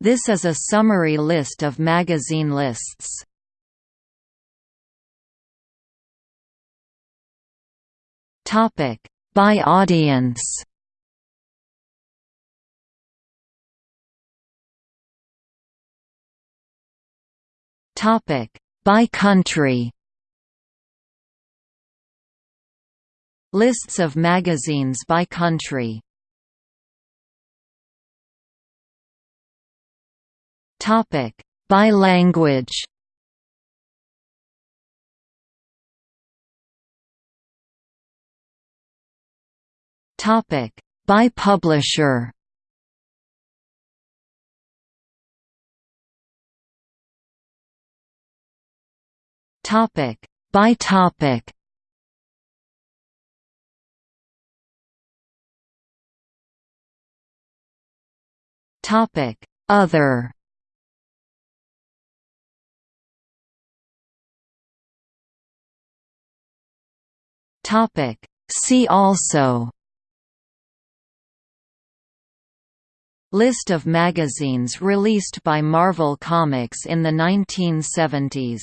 This is a summary list of magazine lists. Topic by audience. Topic by country. Lists of magazines by country Topic by language. Topic by publisher. Topic by topic. Topic Other Topic. See also. List of magazines released by Marvel Comics in the 1970s